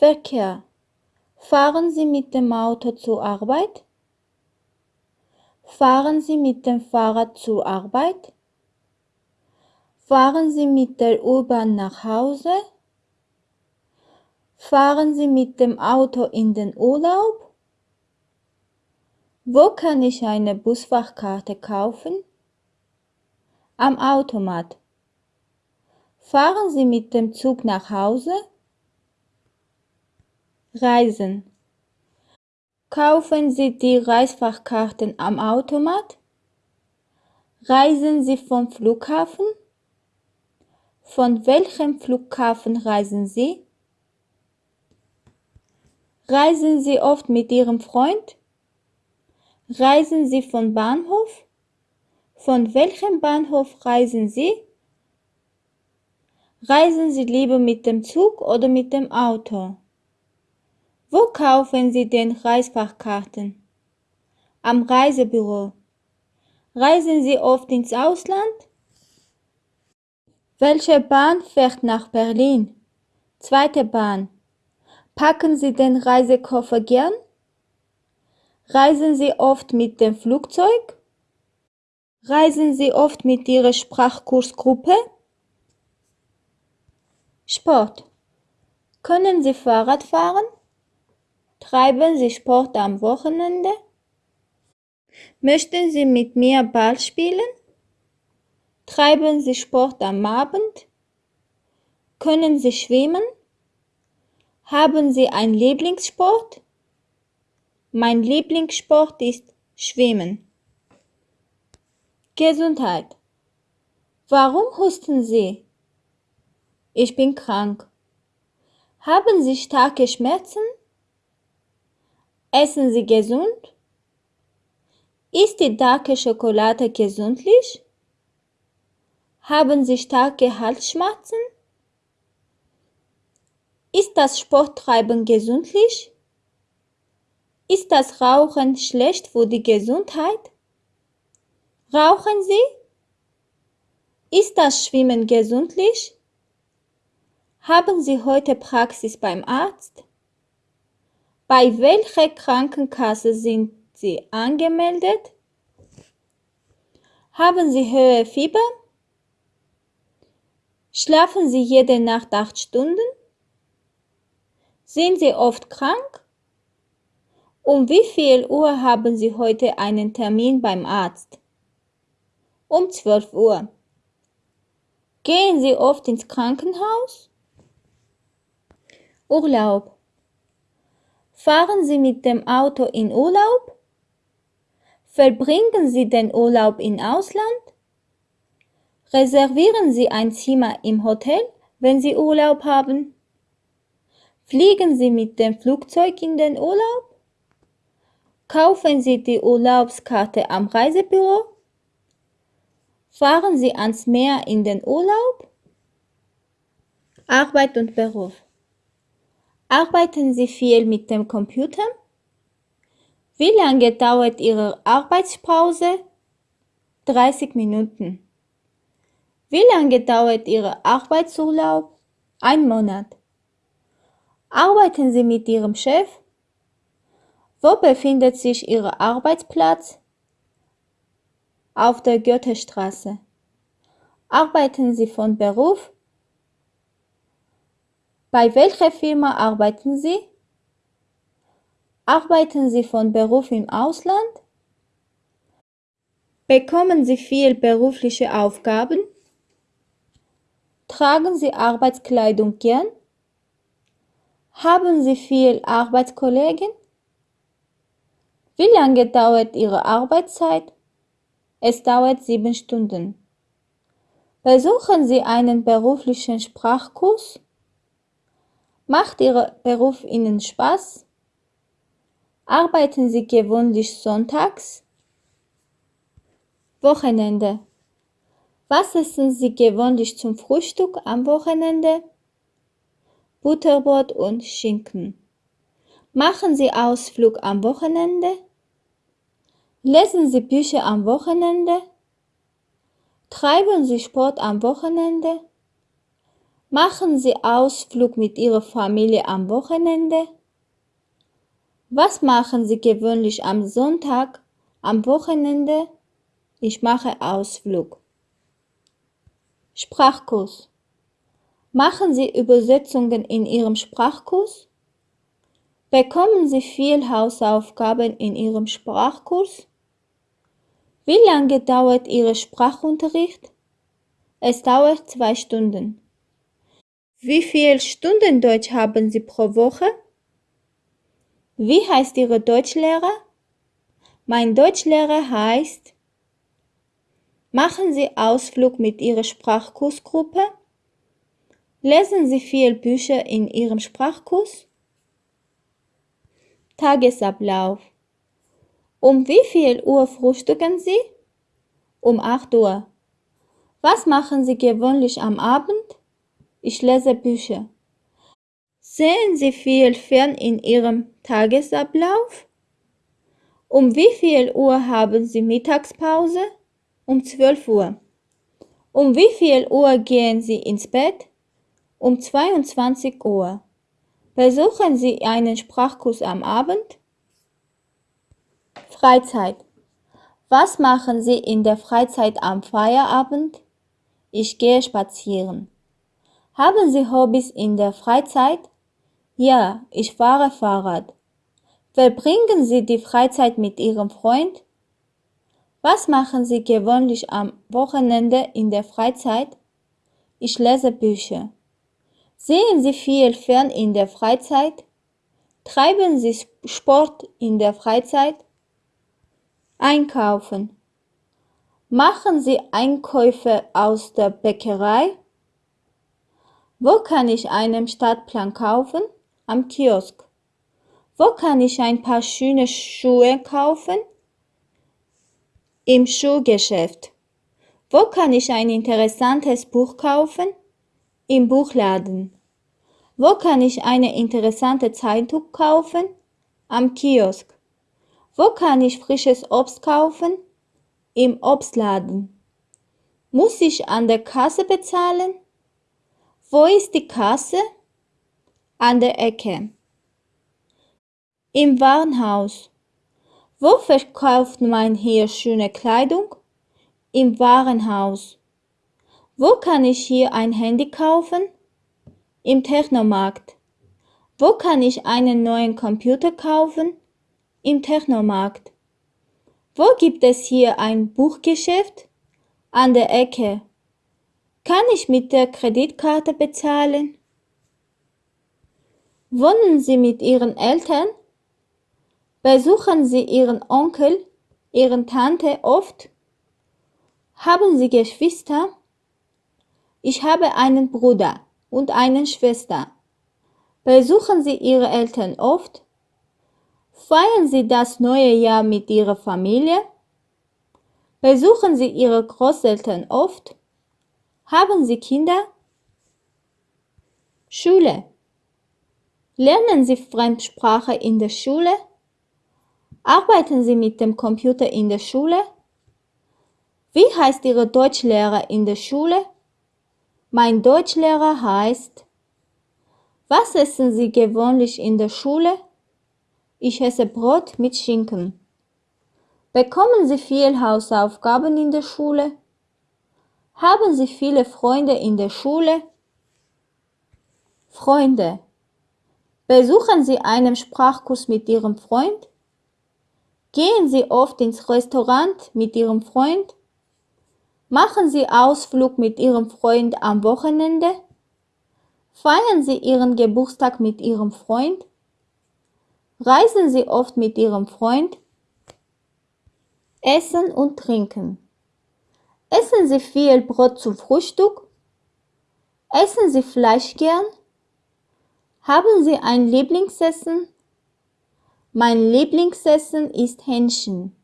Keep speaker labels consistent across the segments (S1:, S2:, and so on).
S1: Verkehr. Fahren Sie mit dem Auto zur Arbeit? Fahren Sie mit dem Fahrrad zur Arbeit? Fahren Sie mit der U-Bahn nach Hause? Fahren Sie mit dem Auto in den Urlaub? Wo kann ich eine Busfachkarte kaufen? Am Automat. Fahren Sie mit dem Zug nach Hause? Reisen. Kaufen Sie die Reisfachkarten am Automat? Reisen Sie vom Flughafen? Von welchem Flughafen reisen Sie? Reisen Sie oft mit Ihrem Freund? Reisen Sie von Bahnhof? Von welchem Bahnhof reisen Sie? Reisen Sie lieber mit dem Zug oder mit dem Auto? Wo kaufen Sie denn Reisfachkarten? Am Reisebüro. Reisen Sie oft ins Ausland? Welche Bahn fährt nach Berlin? Zweite Bahn. Packen Sie den Reisekoffer gern? Reisen Sie oft mit dem Flugzeug? Reisen Sie oft mit Ihrer Sprachkursgruppe? Sport. Können Sie Fahrrad fahren? Treiben Sie Sport am Wochenende? Möchten Sie mit mir Ball spielen? Treiben Sie Sport am Abend? Können Sie schwimmen? Haben Sie einen Lieblingssport? Mein Lieblingssport ist Schwimmen. Gesundheit. Warum husten Sie? Ich bin krank. Haben Sie starke Schmerzen? Essen Sie gesund? Ist die darke Schokolade gesundlich? Haben Sie starke Halsschmerzen? Ist das Sporttreiben gesundlich? Ist das Rauchen schlecht für die Gesundheit? Rauchen Sie? Ist das Schwimmen gesundlich? Haben Sie heute Praxis beim Arzt? Bei welcher Krankenkasse sind Sie angemeldet? Haben Sie hohe Fieber? Schlafen Sie jede Nacht acht Stunden? Sind Sie oft krank? Um wie viel Uhr haben Sie heute einen Termin beim Arzt? Um 12 Uhr. Gehen Sie oft ins Krankenhaus? Urlaub. Fahren Sie mit dem Auto in Urlaub? Verbringen Sie den Urlaub im Ausland? Reservieren Sie ein Zimmer im Hotel, wenn Sie Urlaub haben? Fliegen Sie mit dem Flugzeug in den Urlaub? Kaufen Sie die Urlaubskarte am Reisebüro? Fahren Sie ans Meer in den Urlaub? Arbeit und Beruf. Arbeiten Sie viel mit dem Computer? Wie lange dauert Ihre Arbeitspause? 30 Minuten. Wie lange dauert Ihr Arbeitsurlaub? Ein Monat. Arbeiten Sie mit Ihrem Chef? Wo befindet sich Ihr Arbeitsplatz? Auf der Goethestraße. Arbeiten Sie von Beruf? Bei welcher Firma arbeiten Sie? Arbeiten Sie von Beruf im Ausland? Bekommen Sie viel berufliche Aufgaben? Tragen Sie Arbeitskleidung gern? Haben Sie viel Arbeitskollegen? Wie lange dauert Ihre Arbeitszeit? Es dauert sieben Stunden. Besuchen Sie einen beruflichen Sprachkurs? Macht Ihr Beruf Ihnen Spaß? Arbeiten Sie gewöhnlich sonntags? Wochenende. Was essen Sie gewöhnlich zum Frühstück am Wochenende? Butterbrot und Schinken. Machen Sie Ausflug am Wochenende? Lesen Sie Bücher am Wochenende? Treiben Sie Sport am Wochenende? Machen Sie Ausflug mit Ihrer Familie am Wochenende? Was machen Sie gewöhnlich am Sonntag, am Wochenende? Ich mache Ausflug. Sprachkurs. Machen Sie Übersetzungen in Ihrem Sprachkurs? Bekommen Sie viel Hausaufgaben in Ihrem Sprachkurs? Wie lange dauert Ihr Sprachunterricht? Es dauert zwei Stunden. Wie viel Stunden Deutsch haben Sie pro Woche? Wie heißt Ihre Deutschlehrer? Mein Deutschlehrer heißt. Machen Sie Ausflug mit Ihrer Sprachkursgruppe? Lesen Sie viel Bücher in Ihrem Sprachkurs? Tagesablauf. Um wie viel Uhr frühstücken Sie? Um 8 Uhr. Was machen Sie gewöhnlich am Abend? Ich lese Bücher. Sehen Sie viel fern in Ihrem Tagesablauf? Um wie viel Uhr haben Sie Mittagspause? Um 12 Uhr. Um wie viel Uhr gehen Sie ins Bett? Um 22 Uhr. Besuchen Sie einen Sprachkurs am Abend? Freizeit. Was machen Sie in der Freizeit am Feierabend? Ich gehe spazieren. Haben Sie Hobbys in der Freizeit? Ja, ich fahre Fahrrad. Verbringen Sie die Freizeit mit Ihrem Freund? Was machen Sie gewöhnlich am Wochenende in der Freizeit? Ich lese Bücher. Sehen Sie viel fern in der Freizeit? Treiben Sie Sport in der Freizeit? Einkaufen. Machen Sie Einkäufe aus der Bäckerei? Wo kann ich einen Stadtplan kaufen? Am Kiosk. Wo kann ich ein paar schöne Schuhe kaufen? Im Schuhgeschäft. Wo kann ich ein interessantes Buch kaufen? Im Buchladen. Wo kann ich eine interessante Zeitung kaufen? Am Kiosk. Wo kann ich frisches Obst kaufen? Im Obstladen. Muss ich an der Kasse bezahlen? Wo ist die Kasse? An der Ecke. Im Warenhaus. Wo verkauft man hier schöne Kleidung? Im Warenhaus. Wo kann ich hier ein Handy kaufen? Im Technomarkt. Wo kann ich einen neuen Computer kaufen? Im Technomarkt. Wo gibt es hier ein Buchgeschäft? An der Ecke. Kann ich mit der Kreditkarte bezahlen? Wohnen Sie mit Ihren Eltern? Besuchen Sie Ihren Onkel, Ihren Tante oft? Haben Sie Geschwister? Ich habe einen Bruder und eine Schwester. Besuchen Sie Ihre Eltern oft? Feiern Sie das neue Jahr mit Ihrer Familie? Besuchen Sie Ihre Großeltern oft? Haben Sie Kinder? Schule. Lernen Sie Fremdsprache in der Schule? Arbeiten Sie mit dem Computer in der Schule? Wie heißt Ihre Deutschlehrer in der Schule? Mein Deutschlehrer heißt. Was essen Sie gewöhnlich in der Schule? Ich esse Brot mit Schinken. Bekommen Sie viel Hausaufgaben in der Schule? Haben Sie viele Freunde in der Schule? Freunde. Besuchen Sie einen Sprachkurs mit Ihrem Freund? Gehen Sie oft ins Restaurant mit Ihrem Freund? Machen Sie Ausflug mit Ihrem Freund am Wochenende? Feiern Sie Ihren Geburtstag mit Ihrem Freund? Reisen Sie oft mit Ihrem Freund? Essen und Trinken. Essen Sie viel Brot zum Frühstück? Essen Sie Fleisch gern? Haben Sie ein Lieblingsessen? Mein Lieblingsessen ist Hähnchen.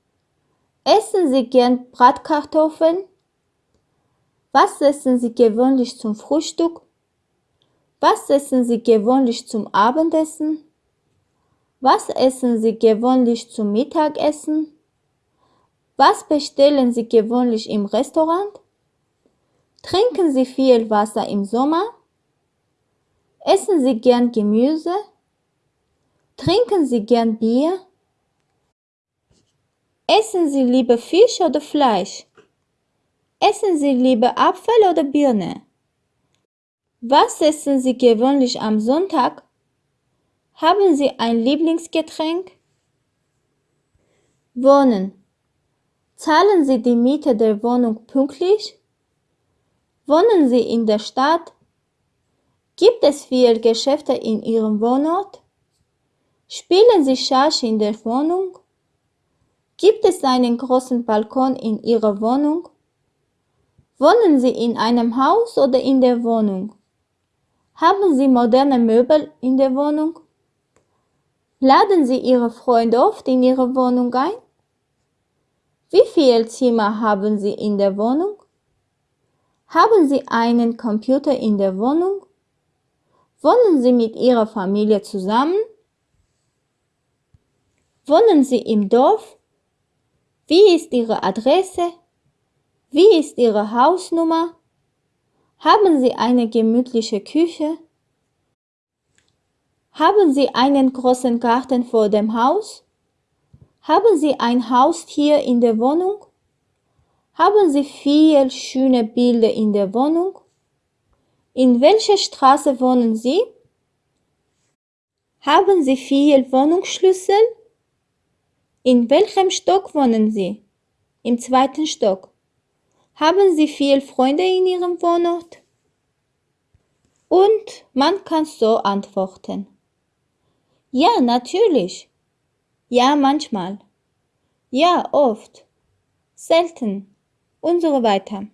S1: Essen Sie gern Bratkartoffeln? Was essen Sie gewöhnlich zum Frühstück? Was essen Sie gewöhnlich zum Abendessen? Was essen Sie gewöhnlich zum Mittagessen? Was bestellen Sie gewöhnlich im Restaurant? Trinken Sie viel Wasser im Sommer? Essen Sie gern Gemüse? Trinken Sie gern Bier? Essen Sie lieber Fisch oder Fleisch? Essen Sie lieber Apfel oder Birne? Was essen Sie gewöhnlich am Sonntag? Haben Sie ein Lieblingsgetränk? Wohnen. Zahlen Sie die Miete der Wohnung pünktlich? Wohnen Sie in der Stadt? Gibt es viele Geschäfte in Ihrem Wohnort? Spielen Sie Schach in der Wohnung? Gibt es einen großen Balkon in Ihrer Wohnung? Wohnen Sie in einem Haus oder in der Wohnung? Haben Sie moderne Möbel in der Wohnung? Laden Sie Ihre Freunde oft in Ihre Wohnung ein? Wie viele Zimmer haben Sie in der Wohnung? Haben Sie einen Computer in der Wohnung? Wohnen Sie mit Ihrer Familie zusammen? Wohnen Sie im Dorf? Wie ist Ihre Adresse? Wie ist Ihre Hausnummer? Haben Sie eine gemütliche Küche? Haben Sie einen großen Garten vor dem Haus? Haben Sie ein Haustier in der Wohnung? Haben Sie viel schöne Bilder in der Wohnung? In welcher Straße wohnen Sie? Haben Sie viel Wohnungsschlüssel? In welchem Stock wohnen Sie? Im zweiten Stock. Haben Sie viel Freunde in Ihrem Wohnort? Und man kann so antworten. Ja, natürlich. Ja, manchmal. Ja, oft. Selten und so weiter.